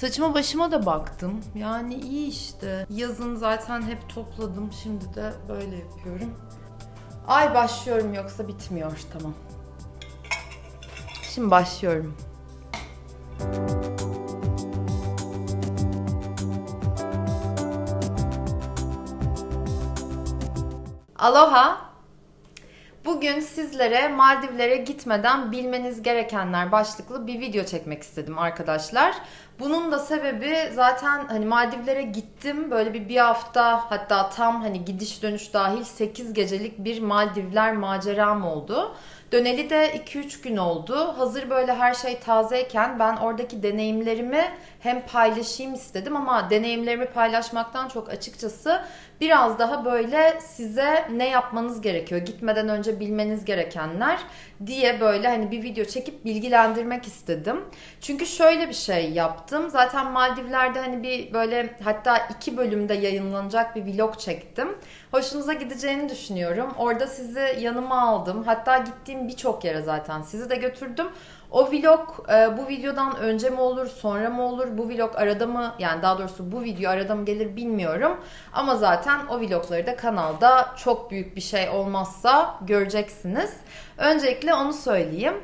Saçıma başıma da baktım. Yani iyi işte. Yazın zaten hep topladım. Şimdi de böyle yapıyorum. Ay başlıyorum yoksa bitmiyor. Tamam. Şimdi başlıyorum. Aloha. Bugün sizlere Maldivlere gitmeden bilmeniz gerekenler başlıklı bir video çekmek istedim arkadaşlar. Bunun da sebebi zaten hani Maldivlere gittim böyle bir bir hafta hatta tam hani gidiş dönüş dahil 8 gecelik bir Maldivler maceram oldu. Döneli de 2-3 gün oldu. Hazır böyle her şey tazeyken ben oradaki deneyimlerimi hem paylaşayım istedim ama deneyimlerimi paylaşmaktan çok açıkçası biraz daha böyle size ne yapmanız gerekiyor, gitmeden önce bilmeniz gerekenler diye böyle hani bir video çekip bilgilendirmek istedim. Çünkü şöyle bir şey yaptım. Zaten Maldivler'de hani bir böyle hatta iki bölümde yayınlanacak bir vlog çektim. Hoşunuza gideceğini düşünüyorum. Orada sizi yanıma aldım. Hatta gittiğim birçok yere zaten sizi de götürdüm. O vlog e, bu videodan önce mi olur, sonra mı olur? Bu vlog arada mı, yani daha doğrusu bu video arada mı gelir bilmiyorum. Ama zaten o vlogları da kanalda çok büyük bir şey olmazsa göreceksiniz. Öncelikle onu söyleyeyim.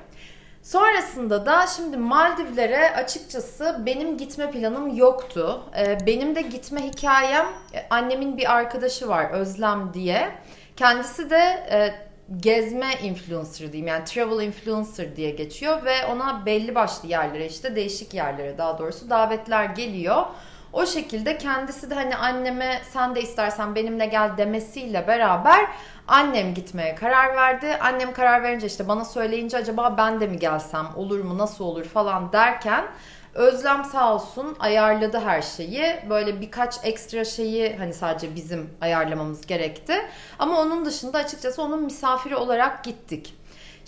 Sonrasında da şimdi Maldivlere açıkçası benim gitme planım yoktu. Ee, benim de gitme hikayem e, annemin bir arkadaşı var Özlem diye. Kendisi de e, gezme influencer diyeyim yani travel influencer diye geçiyor ve ona belli başlı yerlere işte değişik yerlere daha doğrusu davetler geliyor. O şekilde kendisi de hani anneme sen de istersen benimle gel demesiyle beraber annem gitmeye karar verdi. Annem karar verince işte bana söyleyince acaba ben de mi gelsem olur mu nasıl olur falan derken Özlem sağ olsun ayarladı her şeyi. Böyle birkaç ekstra şeyi hani sadece bizim ayarlamamız gerekti. Ama onun dışında açıkçası onun misafiri olarak gittik.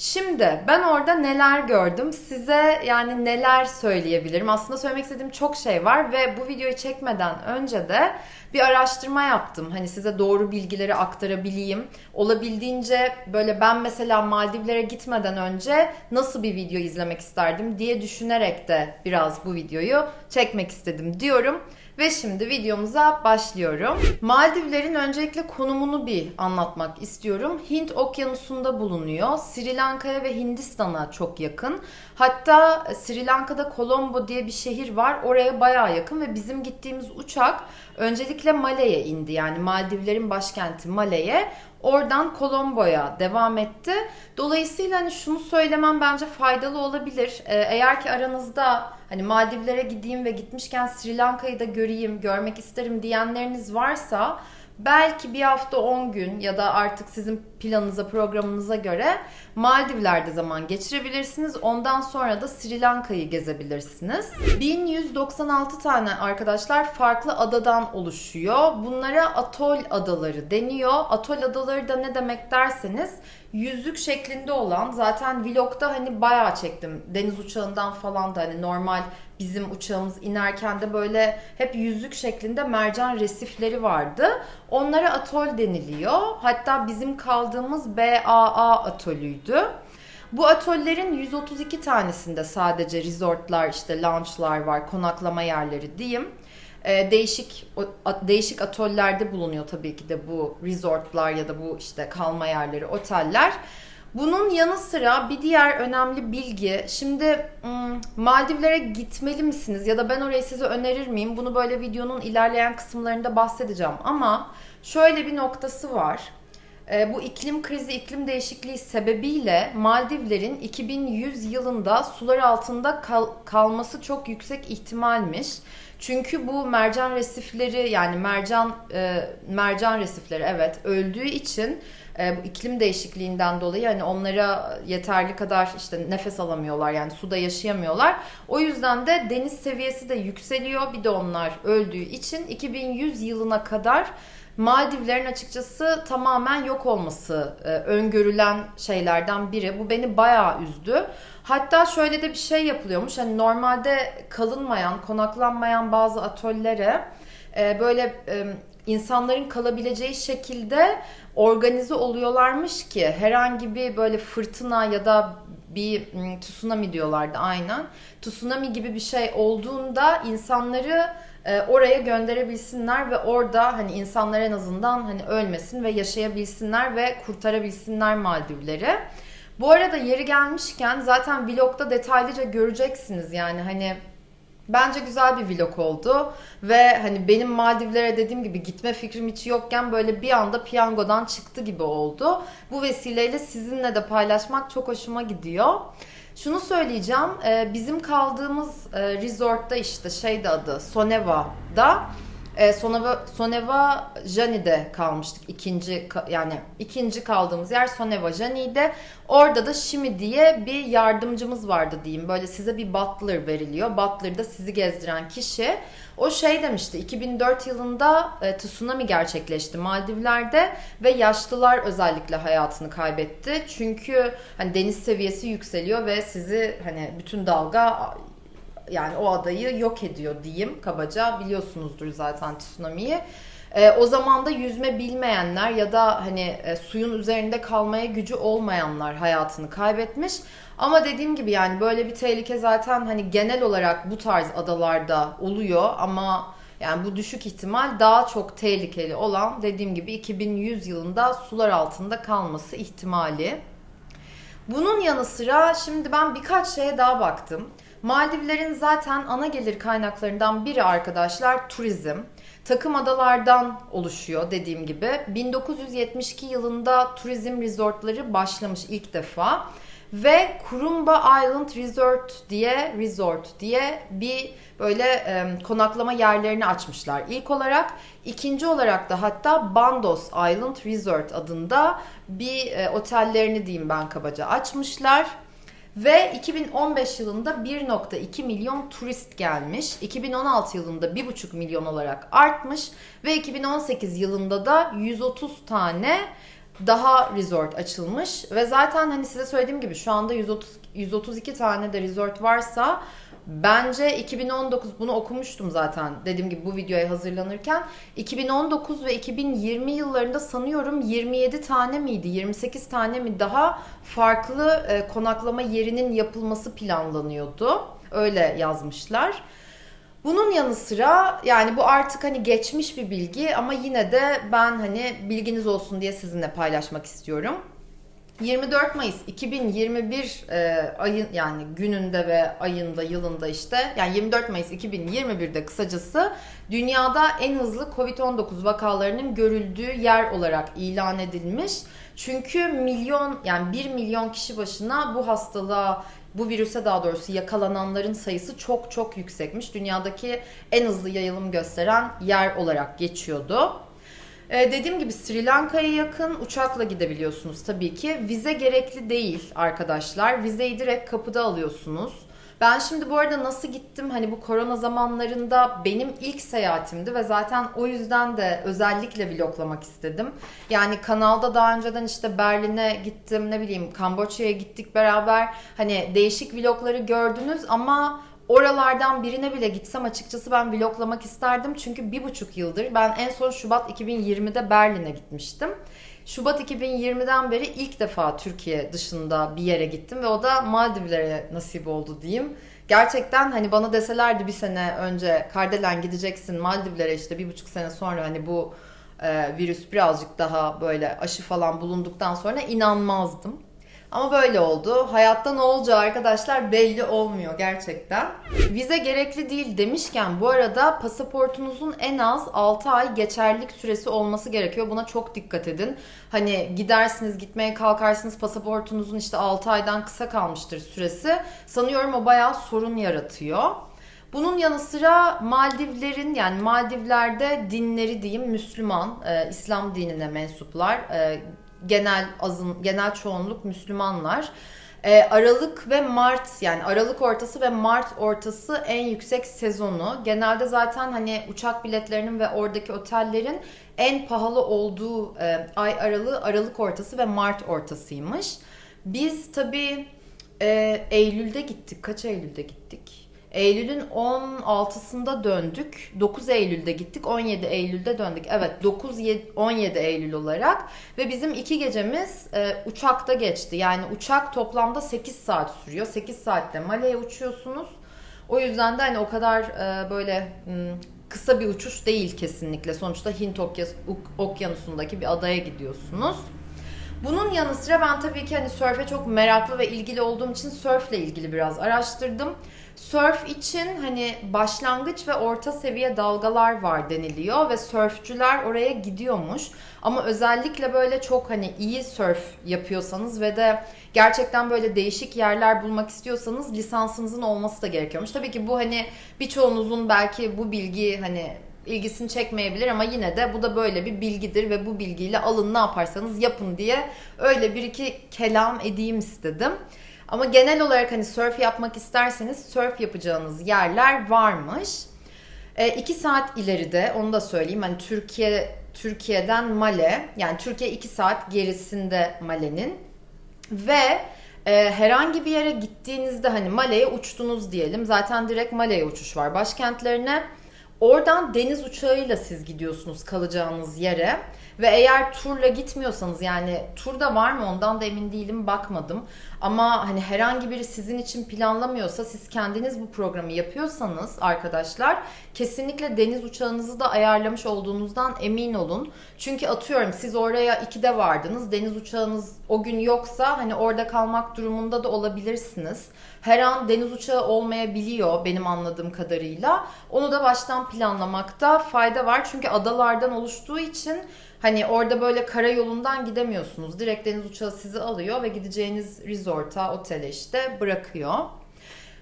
Şimdi ben orada neler gördüm size yani neler söyleyebilirim. Aslında söylemek istediğim çok şey var ve bu videoyu çekmeden önce de bir araştırma yaptım. Hani size doğru bilgileri aktarabileyim. Olabildiğince böyle ben mesela Maldivlere gitmeden önce nasıl bir video izlemek isterdim diye düşünerek de biraz bu videoyu çekmek istedim diyorum. Ve şimdi videomuza başlıyorum. Maldivlerin öncelikle konumunu bir anlatmak istiyorum. Hint okyanusunda bulunuyor. Sri Lanka'ya ve Hindistan'a çok yakın. Hatta Sri Lanka'da Colombo diye bir şehir var. Oraya bayağı yakın ve bizim gittiğimiz uçak öncelikle Male'ye indi. Yani Maldivlerin başkenti Male'ye. Oradan Colombo'ya devam etti. Dolayısıyla hani şunu söylemem bence faydalı olabilir. Ee, eğer ki aranızda hani Maldivlere gideyim ve gitmişken Sri Lanka'yı da göreyim, görmek isterim diyenleriniz varsa belki bir hafta 10 gün ya da artık sizin planınıza, programınıza göre Maldivler'de zaman geçirebilirsiniz. Ondan sonra da Sri Lanka'yı gezebilirsiniz. 1196 tane arkadaşlar farklı adadan oluşuyor. Bunlara atol adaları deniyor. Atol adaları da ne demek derseniz yüzük şeklinde olan zaten vlogda hani bayağı çektim. Deniz uçağından falan da hani normal bizim uçağımız inerken de böyle hep yüzük şeklinde mercan resifleri vardı. Onlara atol deniliyor. Hatta bizim kaldığımız BAA atolüydü. Bu atöllerin 132 tanesinde sadece resortlar, işte lounge'lar var, konaklama yerleri diyeyim. Ee, değişik değişik atollerde bulunuyor tabii ki de bu resortlar ya da bu işte kalma yerleri, oteller. Bunun yanı sıra bir diğer önemli bilgi, şimdi Maldivlere gitmeli misiniz ya da ben orayı size önerir miyim? Bunu böyle videonun ilerleyen kısımlarında bahsedeceğim ama şöyle bir noktası var. E, bu iklim krizi, iklim değişikliği sebebiyle Maldivlerin 2100 yılında sular altında kal kalması çok yüksek ihtimalmiş. Çünkü bu mercan resifleri yani mercan e, mercan resifleri evet öldüğü için e, bu iklim değişikliğinden dolayı hani onlara yeterli kadar işte nefes alamıyorlar yani suda yaşayamıyorlar. O yüzden de deniz seviyesi de yükseliyor. Bir de onlar öldüğü için 2100 yılına kadar Maldivlerin açıkçası tamamen yok olması e, öngörülen şeylerden biri. Bu beni bayağı üzdü. Hatta şöyle de bir şey yapılıyormuş. Hani normalde kalınmayan, konaklanmayan bazı atöllere e, böyle e, insanların kalabileceği şekilde organize oluyorlarmış ki herhangi bir böyle fırtına ya da bir tsunami diyorlardı aynen. Tsunami gibi bir şey olduğunda insanları e, oraya gönderebilsinler ve orada hani insanlar en azından hani ölmesin ve yaşayabilsinler ve kurtarabilsinler Maldivleri. Bu arada yeri gelmişken zaten vlogda detaylıca göreceksiniz yani hani Bence güzel bir vlog oldu ve hani benim Maldivlere dediğim gibi gitme fikrim hiç yokken böyle bir anda piyangodan çıktı gibi oldu. Bu vesileyle sizinle de paylaşmak çok hoşuma gidiyor. Şunu söyleyeceğim, e, bizim kaldığımız e, resortta işte şeyde adı Soneva'da e, Soneva, Soneva Jani'de kalmıştık. İkinci yani ikinci kaldığımız yer Soneva Jani'de. Orada da Shimi diye bir yardımcımız vardı diyeyim. Böyle size bir butler veriliyor. Butler da sizi gezdiren kişi. O şey demişti 2004 yılında e, tsunami gerçekleşti Maldivler'de ve yaşlılar özellikle hayatını kaybetti. Çünkü hani deniz seviyesi yükseliyor ve sizi hani bütün dalga yani o adayı yok ediyor diyeyim kabaca. Biliyorsunuzdur zaten tsunami'yi. E, o zaman da yüzme bilmeyenler ya da hani e, suyun üzerinde kalmaya gücü olmayanlar hayatını kaybetmiş. Ama dediğim gibi yani böyle bir tehlike zaten hani genel olarak bu tarz adalarda oluyor ama yani bu düşük ihtimal daha çok tehlikeli olan dediğim gibi 2100 yılında sular altında kalması ihtimali. Bunun yanı sıra şimdi ben birkaç şeye daha baktım. Maldivlerin zaten ana gelir kaynaklarından biri arkadaşlar turizm. Takım adalardan oluşuyor dediğim gibi. 1972 yılında turizm resortları başlamış ilk defa ve Kurumba Island Resort diye resort diye bir böyle e, konaklama yerlerini açmışlar ilk olarak. ikinci olarak da hatta Bandos Island Resort adında bir e, otellerini diyeyim ben kabaca açmışlar. Ve 2015 yılında 1.2 milyon turist gelmiş. 2016 yılında 1.5 milyon olarak artmış. Ve 2018 yılında da 130 tane daha resort açılmış. Ve zaten hani size söylediğim gibi şu anda 130, 132 tane de resort varsa Bence 2019 bunu okumuştum zaten dediğim gibi bu videoya hazırlanırken 2019 ve 2020 yıllarında sanıyorum 27 tane miydi 28 tane mi daha farklı e, konaklama yerinin yapılması planlanıyordu. Öyle yazmışlar. Bunun yanı sıra yani bu artık hani geçmiş bir bilgi ama yine de ben hani bilginiz olsun diye sizinle paylaşmak istiyorum. 24 Mayıs 2021 e, ayın yani gününde ve ayında yılında işte yani 24 Mayıs 2021'de kısacası dünyada en hızlı Covid-19 vakalarının görüldüğü yer olarak ilan edilmiş. Çünkü milyon yani 1 milyon kişi başına bu hastalığa bu virüse daha doğrusu yakalananların sayısı çok çok yüksekmiş. Dünyadaki en hızlı yayılım gösteren yer olarak geçiyordu. Ee, dediğim gibi Sri Lanka'ya yakın uçakla gidebiliyorsunuz tabii ki. Vize gerekli değil arkadaşlar. Vizeyi direkt kapıda alıyorsunuz. Ben şimdi bu arada nasıl gittim hani bu korona zamanlarında benim ilk seyahatimdi ve zaten o yüzden de özellikle vloglamak istedim. Yani kanalda daha önceden işte Berlin'e gittim ne bileyim Kamboçya'ya gittik beraber hani değişik vlogları gördünüz ama Oralardan birine bile gitsem açıkçası ben vloglamak isterdim. Çünkü bir buçuk yıldır ben en son Şubat 2020'de Berlin'e gitmiştim. Şubat 2020'den beri ilk defa Türkiye dışında bir yere gittim ve o da Maldivlere nasip oldu diyeyim. Gerçekten hani bana deselerdi bir sene önce Kardelen gideceksin Maldivlere işte bir buçuk sene sonra hani bu e, virüs birazcık daha böyle aşı falan bulunduktan sonra inanmazdım. Ama böyle oldu. Hayatta ne olacağı arkadaşlar belli olmuyor gerçekten. Vize gerekli değil demişken bu arada pasaportunuzun en az 6 ay geçerlilik süresi olması gerekiyor. Buna çok dikkat edin. Hani gidersiniz gitmeye kalkarsınız pasaportunuzun işte 6 aydan kısa kalmıştır süresi. Sanıyorum o bayağı sorun yaratıyor. Bunun yanı sıra Maldivlerin yani Maldivler'de dinleri diyeyim Müslüman, e, İslam dinine mensuplar. E, genel azın genel çoğunluk Müslümanlar. E, Aralık ve Mart yani Aralık ortası ve Mart ortası en yüksek sezonu. Genelde zaten hani uçak biletlerinin ve oradaki otellerin en pahalı olduğu e, ay aralığı Aralık ortası ve Mart ortasıymış. Biz tabii e, Eylül'de gittik. Kaç Eylül'de gittik? Eylül'ün 16'sında döndük. 9 Eylül'de gittik. 17 Eylül'de döndük. Evet 9 17 Eylül olarak ve bizim iki gecemiz e, uçakta geçti. Yani uçak toplamda 8 saat sürüyor. 8 saatte Male'ye uçuyorsunuz. O yüzden de hani o kadar e, böyle kısa bir uçuş değil kesinlikle. Sonuçta Hint Okyanusu'ndaki bir adaya gidiyorsunuz. Bunun yanı sıra ben tabii ki hani sörfe çok meraklı ve ilgili olduğum için sörfle ilgili biraz araştırdım. Sörf için hani başlangıç ve orta seviye dalgalar var deniliyor ve sörfçüler oraya gidiyormuş. Ama özellikle böyle çok hani iyi sörf yapıyorsanız ve de gerçekten böyle değişik yerler bulmak istiyorsanız lisansınızın olması da gerekiyormuş. Tabii ki bu hani birçoğunuzun belki bu bilgi hani ilgisini çekmeyebilir ama yine de bu da böyle bir bilgidir ve bu bilgiyle alın ne yaparsanız yapın diye öyle bir iki kelam edeyim istedim. Ama genel olarak hani surf yapmak isterseniz surf yapacağınız yerler varmış. E, iki saat ileride onu da söyleyeyim. Hani Türkiye Türkiye'den Male yani Türkiye iki saat gerisinde Male'nin ve e, herhangi bir yere gittiğinizde hani Male'ye uçtunuz diyelim. Zaten direkt Male'ye uçuş var başkentlerine. Oradan deniz uçağıyla siz gidiyorsunuz kalacağınız yere. Ve eğer turla gitmiyorsanız yani turda var mı ondan da emin değilim bakmadım. Ama hani herhangi biri sizin için planlamıyorsa siz kendiniz bu programı yapıyorsanız arkadaşlar kesinlikle deniz uçağınızı da ayarlamış olduğunuzdan emin olun. Çünkü atıyorum siz oraya 2'de vardınız deniz uçağınız o gün yoksa hani orada kalmak durumunda da olabilirsiniz. Her an deniz uçağı olmayabiliyor benim anladığım kadarıyla. Onu da baştan planlamakta fayda var. Çünkü adalardan oluştuğu için Hani orada böyle karayolundan gidemiyorsunuz. Direkt deniz uçağı sizi alıyor ve gideceğiniz resort'a, otele işte bırakıyor.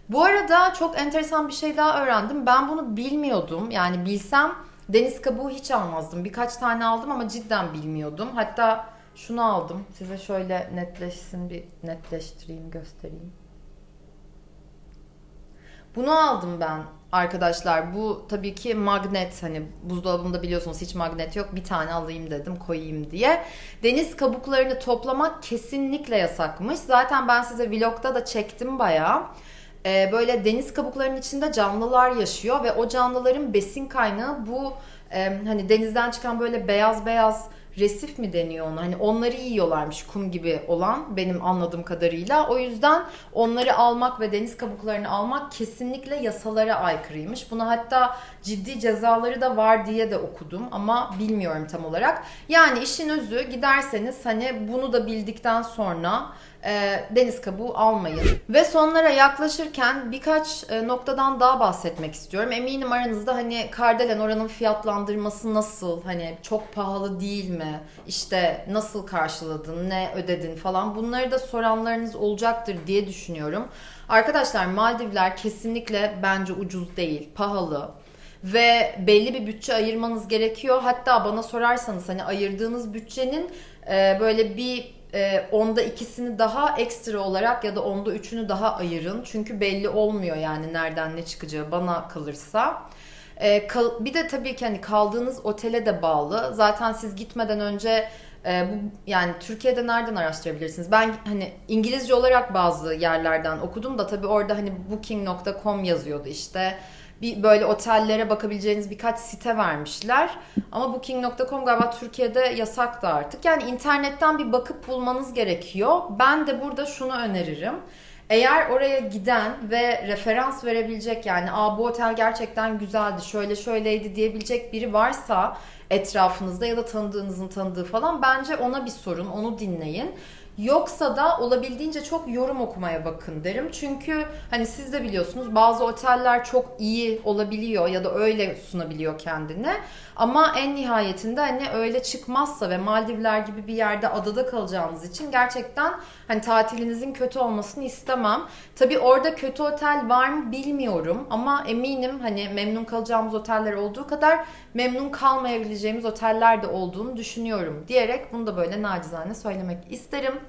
Bu arada çok enteresan bir şey daha öğrendim. Ben bunu bilmiyordum. Yani bilsem deniz kabuğu hiç almazdım. Birkaç tane aldım ama cidden bilmiyordum. Hatta şunu aldım. Size şöyle netleşsin bir netleştireyim, göstereyim. Bunu aldım ben arkadaşlar. Bu tabii ki magnet hani buzdolabında biliyorsunuz hiç magnet yok. Bir tane alayım dedim koyayım diye. Deniz kabuklarını toplamak kesinlikle yasakmış. Zaten ben size vlogda da çektim bayağı. Ee, böyle deniz kabuklarının içinde canlılar yaşıyor ve o canlıların besin kaynağı bu e, hani denizden çıkan böyle beyaz beyaz resif mi deniyor ona? Hani onları yiyorlarmış kum gibi olan benim anladığım kadarıyla. O yüzden onları almak ve deniz kabuklarını almak kesinlikle yasalara aykırıymış. Buna hatta ciddi cezaları da var diye de okudum ama bilmiyorum tam olarak. Yani işin özü giderseniz hani bunu da bildikten sonra e, deniz kabuğu almayın. Ve sonlara yaklaşırken birkaç e, noktadan daha bahsetmek istiyorum. Eminim aranızda hani Kardelen oranın fiyatlandırması nasıl? Hani çok pahalı değil mi? İşte nasıl karşıladın? Ne ödedin falan. Bunları da soranlarınız olacaktır diye düşünüyorum. Arkadaşlar Maldivler kesinlikle bence ucuz değil. Pahalı ve belli bir bütçe ayırmanız gerekiyor. Hatta bana sorarsanız hani ayırdığınız bütçenin e, böyle bir e, onda ikisini daha ekstra olarak ya da onda üçünü daha ayırın. Çünkü belli olmuyor yani nereden ne çıkacağı bana kalırsa. E, kal, bir de tabii ki hani kaldığınız otele de bağlı. Zaten siz gitmeden önce e, bu yani Türkiye'de nereden araştırabilirsiniz? Ben hani İngilizce olarak bazı yerlerden okudum da tabii orada hani booking.com yazıyordu işte bir böyle otellere bakabileceğiniz birkaç site vermişler. Ama booking.com galiba Türkiye'de yasak da artık. Yani internetten bir bakıp bulmanız gerekiyor. Ben de burada şunu öneririm. Eğer oraya giden ve referans verebilecek yani Aa, bu otel gerçekten güzeldi, şöyle şöyleydi diyebilecek biri varsa etrafınızda ya da tanıdığınızın tanıdığı falan bence ona bir sorun, onu dinleyin. Yoksa da olabildiğince çok yorum okumaya bakın derim. Çünkü hani siz de biliyorsunuz bazı oteller çok iyi olabiliyor ya da öyle sunabiliyor kendini. Ama en nihayetinde hani öyle çıkmazsa ve Maldivler gibi bir yerde adada kalacağınız için gerçekten hani tatilinizin kötü olmasını istemem. Tabii orada kötü otel var mı bilmiyorum ama eminim hani memnun kalacağımız oteller olduğu kadar memnun kalmayabileceğimiz oteller de olduğunu düşünüyorum diyerek bunu da böyle nacizane söylemek isterim.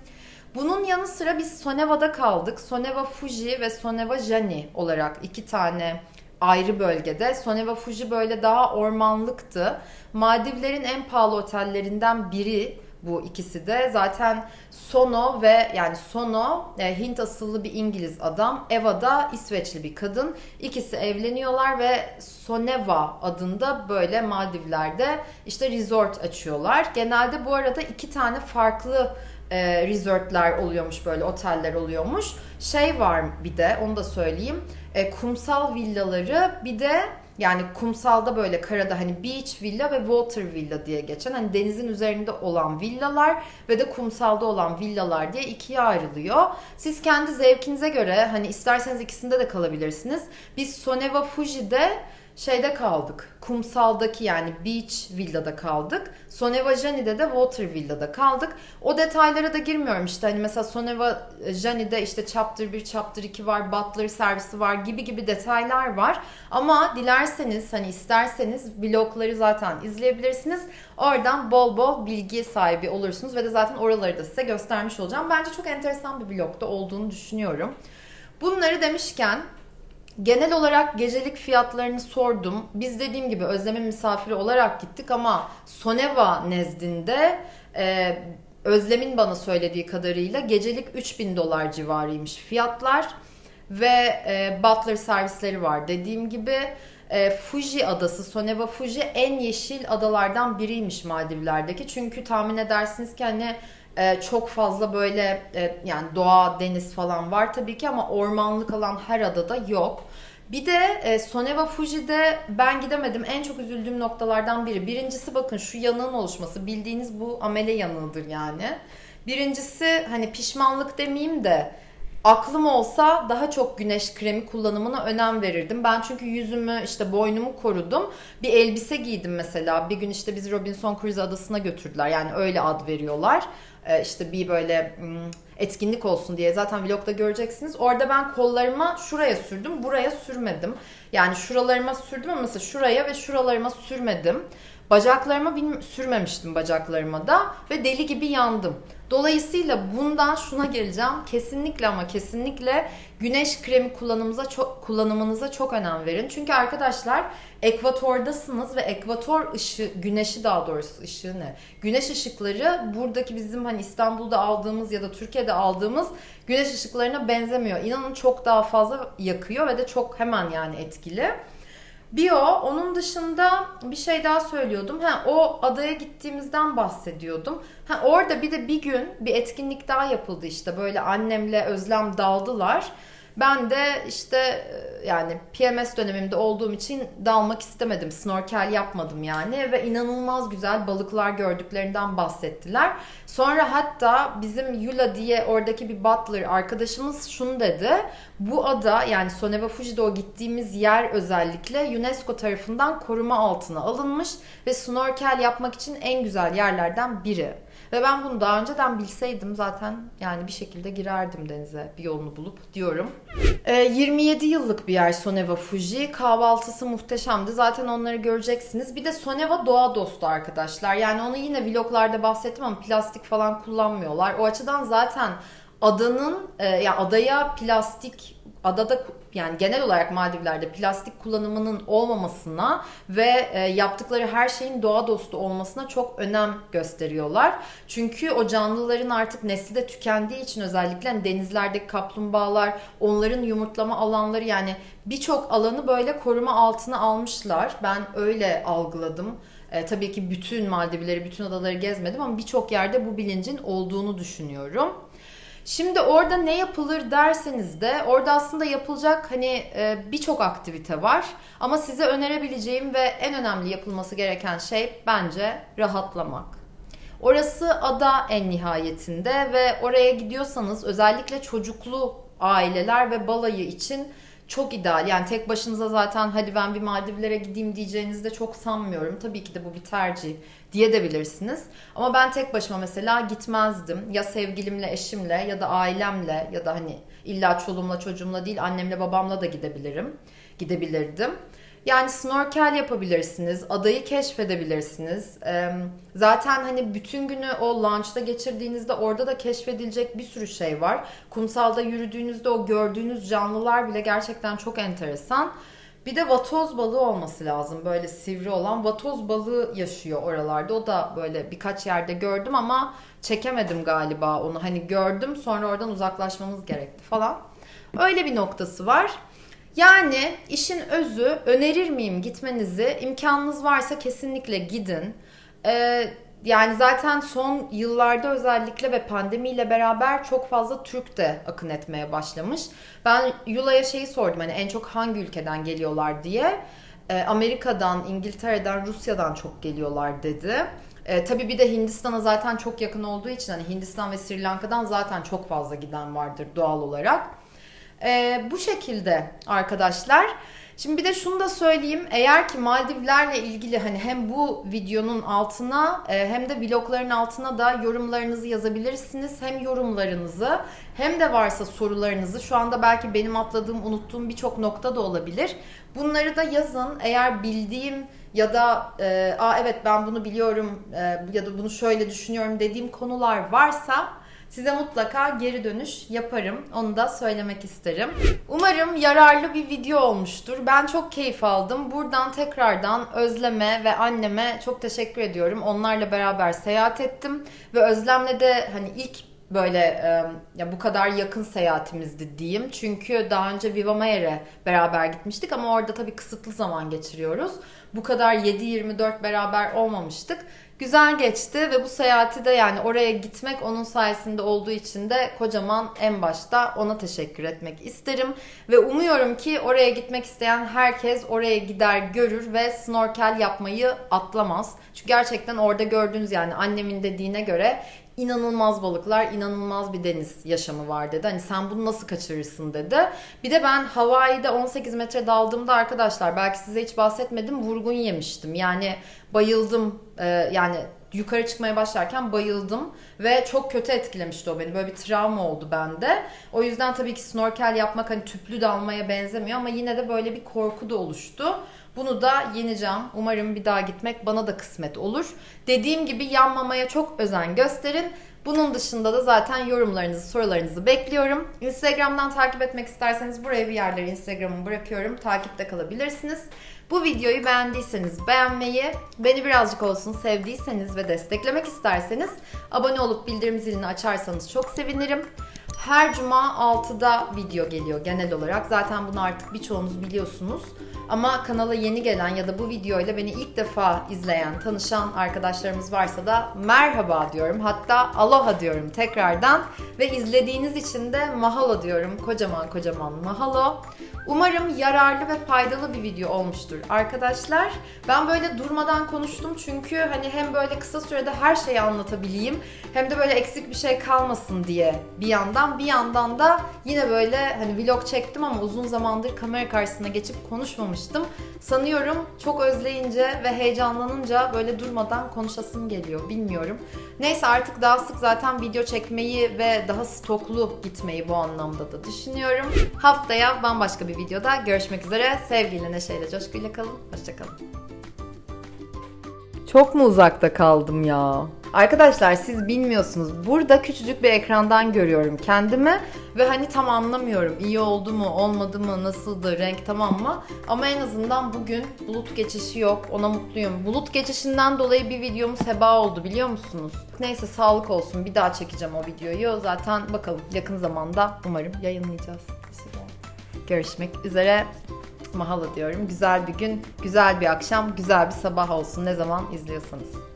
Bunun yanı sıra biz Soneva'da kaldık. Soneva Fuji ve Soneva Jani olarak iki tane ayrı bölgede. Soneva Fuji böyle daha ormanlıktı. Maldivlerin en pahalı otellerinden biri bu ikisi de. Zaten Sono ve yani Sono e, Hint asıllı bir İngiliz adam. Eva da İsveçli bir kadın. İkisi evleniyorlar ve Soneva adında böyle Maldivler'de işte resort açıyorlar. Genelde bu arada iki tane farklı e, resortlar oluyormuş böyle oteller oluyormuş. Şey var bir de onu da söyleyeyim. E, kumsal villaları bir de yani kumsalda böyle karada hani beach villa ve water villa diye geçen hani denizin üzerinde olan villalar ve de kumsalda olan villalar diye ikiye ayrılıyor. Siz kendi zevkinize göre hani isterseniz ikisinde de kalabilirsiniz. Biz Soneva Fuji'de şeyde kaldık. Kumsaldaki yani beach villada kaldık. Soneva Jani'de de water villada kaldık. O detaylara da girmiyorum işte hani mesela Soneva Jani'de işte chapter 1, chapter 2 var, butler servisi var gibi gibi detaylar var. Ama dilerseniz hani isterseniz vlogları zaten izleyebilirsiniz. Oradan bol bol bilgi sahibi olursunuz ve de zaten oraları da size göstermiş olacağım. Bence çok enteresan bir vlogda olduğunu düşünüyorum. Bunları demişken Genel olarak gecelik fiyatlarını sordum. Biz dediğim gibi Özlem'in misafiri olarak gittik ama Soneva nezdinde e, Özlem'in bana söylediği kadarıyla gecelik 3000 dolar civarıymış fiyatlar ve e, butler servisleri var. Dediğim gibi e, Fuji adası, Soneva Fuji en yeşil adalardan biriymiş Maldivler'deki. Çünkü tahmin edersiniz ki hani e, çok fazla böyle e, yani doğa, deniz falan var tabii ki ama ormanlık alan her adada yok. Bir de e, Soneva Fuji'de ben gidemedim. En çok üzüldüğüm noktalardan biri. Birincisi bakın şu yanığın oluşması. Bildiğiniz bu amele yanığıdır yani. Birincisi hani pişmanlık demeyeyim de aklım olsa daha çok güneş kremi kullanımına önem verirdim. Ben çünkü yüzümü işte boynumu korudum. Bir elbise giydim mesela. Bir gün işte bizi Robinson Crusoe adasına götürdüler. Yani öyle ad veriyorlar. Ee, işte bir böyle etkinlik olsun diye zaten vlogda göreceksiniz. Orada ben kollarıma şuraya sürdüm, buraya sürmedim. Yani şuralarıma sürdüm ama mesela şuraya ve şuralarıma sürmedim. Bacaklarıma sürmemiştim bacaklarıma da ve deli gibi yandım. Dolayısıyla bundan şuna geleceğim. Kesinlikle ama kesinlikle güneş kremi kullanımınıza çok kullanımınıza çok önem verin. Çünkü arkadaşlar ekvatordasınız ve ekvator ışığı, güneşi daha doğrusu ışığı ne? Güneş ışıkları buradaki bizim hani İstanbul'da aldığımız ya da Türkiye'de aldığımız güneş ışıklarına benzemiyor. İnanın çok daha fazla yakıyor ve de çok hemen yani etkili. Bio, onun dışında bir şey daha söylüyordum. Ha, o adaya gittiğimizden bahsediyordum. Ha, orada bir de bir gün bir etkinlik daha yapıldı işte. Böyle annemle Özlem daldılar. Ben de işte e, yani PMS dönemimde olduğum için dalmak istemedim. Snorkel yapmadım yani ve inanılmaz güzel balıklar gördüklerinden bahsettiler. Sonra hatta bizim Yula diye oradaki bir butler arkadaşımız şunu dedi. Bu ada yani Soneva Fuji'de o gittiğimiz yer özellikle UNESCO tarafından koruma altına alınmış ve snorkel yapmak için en güzel yerlerden biri. Ve ben bunu daha önceden bilseydim zaten yani bir şekilde girerdim denize bir yolunu bulup diyorum. E, ee, 27 yıllık bir yer Soneva Fuji. Kahvaltısı muhteşemdi. Zaten onları göreceksiniz. Bir de Soneva doğa dostu arkadaşlar. Yani onu yine vloglarda bahsettim ama plastik falan kullanmıyorlar. O açıdan zaten adanın e, ya adaya plastik adada yani genel olarak Maldivler'de plastik kullanımının olmamasına ve e, yaptıkları her şeyin doğa dostu olmasına çok önem gösteriyorlar. Çünkü o canlıların artık nesli de tükendiği için özellikle hani denizlerdeki kaplumbağalar, onların yumurtlama alanları yani birçok alanı böyle koruma altına almışlar. Ben öyle algıladım. E, tabii ki bütün Maldivleri, bütün adaları gezmedim ama birçok yerde bu bilincin olduğunu düşünüyorum. Şimdi orada ne yapılır derseniz de orada aslında yapılacak hani e, birçok aktivite var. Ama size önerebileceğim ve en önemli yapılması gereken şey bence rahatlamak. Orası ada en nihayetinde ve oraya gidiyorsanız özellikle çocuklu aileler ve balayı için çok ideal. Yani tek başınıza zaten hadi ben bir Maldivlere gideyim diyeceğinizi de çok sanmıyorum. Tabii ki de bu bir tercih diye de bilirsiniz. Ama ben tek başıma mesela gitmezdim. Ya sevgilimle, eşimle ya da ailemle ya da hani illa çoluğumla çocuğumla değil annemle babamla da gidebilirim. Gidebilirdim. Yani snorkel yapabilirsiniz, adayı keşfedebilirsiniz. Zaten hani bütün günü o launch'ta geçirdiğinizde orada da keşfedilecek bir sürü şey var. Kumsalda yürüdüğünüzde o gördüğünüz canlılar bile gerçekten çok enteresan. Bir de vatoz balığı olması lazım. Böyle sivri olan vatoz balığı yaşıyor oralarda. O da böyle birkaç yerde gördüm ama çekemedim galiba onu. Hani gördüm sonra oradan uzaklaşmamız gerekti falan. Öyle bir noktası var. Yani işin özü önerir miyim gitmenizi? İmkanınız varsa kesinlikle gidin. Ee, yani zaten son yıllarda özellikle ve pandemiyle beraber çok fazla Türk de akın etmeye başlamış. Ben Yula'ya şeyi sordum hani en çok hangi ülkeden geliyorlar diye. Ee, Amerika'dan, İngiltere'den, Rusya'dan çok geliyorlar dedi. Ee, tabii bir de Hindistan'a zaten çok yakın olduğu için hani Hindistan ve Sri Lanka'dan zaten çok fazla giden vardır doğal olarak. Ee, bu şekilde arkadaşlar. Şimdi bir de şunu da söyleyeyim. Eğer ki Maldivlerle ilgili hani hem bu videonun altına e, hem de vlogların altına da yorumlarınızı yazabilirsiniz. Hem yorumlarınızı hem de varsa sorularınızı şu anda belki benim atladığım, unuttuğum birçok nokta da olabilir. Bunları da yazın. Eğer bildiğim ya da e, Aa, evet ben bunu biliyorum e, ya da bunu şöyle düşünüyorum dediğim konular varsa Size mutlaka geri dönüş yaparım. Onu da söylemek isterim. Umarım yararlı bir video olmuştur. Ben çok keyif aldım. Buradan tekrardan Özlem'e ve anneme çok teşekkür ediyorum. Onlarla beraber seyahat ettim ve Özlem'le de hani ilk böyle e, ya bu kadar yakın seyahatimizdi diyeyim. Çünkü daha önce Viva Mayer'e beraber gitmiştik ama orada tabii kısıtlı zaman geçiriyoruz. Bu kadar 7-24 beraber olmamıştık. Güzel geçti ve bu seyahati de yani oraya gitmek onun sayesinde olduğu için de kocaman en başta ona teşekkür etmek isterim. Ve umuyorum ki oraya gitmek isteyen herkes oraya gider görür ve snorkel yapmayı atlamaz. Çünkü gerçekten orada gördüğünüz yani annemin dediğine göre inanılmaz balıklar, inanılmaz bir deniz yaşamı var dedi. Hani sen bunu nasıl kaçırırsın dedi. Bir de ben Hawaii'de 18 metre daldığımda arkadaşlar belki size hiç bahsetmedim vurgun yemiştim. Yani bayıldım ee, yani yukarı çıkmaya başlarken bayıldım ve çok kötü etkilemişti o beni. Böyle bir travma oldu bende. O yüzden tabii ki snorkel yapmak hani tüplü dalmaya benzemiyor ama yine de böyle bir korku da oluştu. Bunu da yeneceğim. Umarım bir daha gitmek bana da kısmet olur. Dediğim gibi yanmamaya çok özen gösterin. Bunun dışında da zaten yorumlarınızı, sorularınızı bekliyorum. Instagram'dan takip etmek isterseniz buraya bir yerlere Instagram'ımı bırakıyorum. Takipte kalabilirsiniz. Bu videoyu beğendiyseniz beğenmeyi, beni birazcık olsun sevdiyseniz ve desteklemek isterseniz abone olup bildirim zilini açarsanız çok sevinirim. Her cuma 6'da video geliyor genel olarak. Zaten bunu artık birçoğunuz biliyorsunuz. Ama kanala yeni gelen ya da bu videoyla beni ilk defa izleyen, tanışan arkadaşlarımız varsa da merhaba diyorum. Hatta aloha diyorum tekrardan. Ve izlediğiniz için de mahalo diyorum. Kocaman kocaman mahalo. Umarım yararlı ve faydalı bir video olmuştur arkadaşlar. Ben böyle durmadan konuştum çünkü hani hem böyle kısa sürede her şeyi anlatabileyim hem de böyle eksik bir şey kalmasın diye bir yandan bir yandan da yine böyle hani vlog çektim ama uzun zamandır kamera karşısına geçip konuşmamıştım. Sanıyorum çok özleyince ve heyecanlanınca böyle durmadan konuşasım geliyor bilmiyorum. Neyse artık daha sık zaten video çekmeyi ve daha stoklu gitmeyi bu anlamda da düşünüyorum. Haftaya bambaşka bir videoda görüşmek üzere. Sevgiyle, neşeyle, coşkuyla kalın. Hoşçakalın. Çok mu uzakta kaldım ya? Arkadaşlar siz bilmiyorsunuz. Burada küçücük bir ekrandan görüyorum kendimi ve hani tam anlamıyorum. İyi oldu mu, olmadı mı, nasıldı, renk tamam mı? Ama en azından bugün bulut geçişi yok. Ona mutluyum. Bulut geçişinden dolayı bir videomuz heba oldu biliyor musunuz? Neyse sağlık olsun. Bir daha çekeceğim o videoyu. Zaten bakalım yakın zamanda umarım yayınlayacağız. Görüşmek üzere. Mahalo diyorum. Güzel bir gün, güzel bir akşam, güzel bir sabah olsun ne zaman izliyorsanız.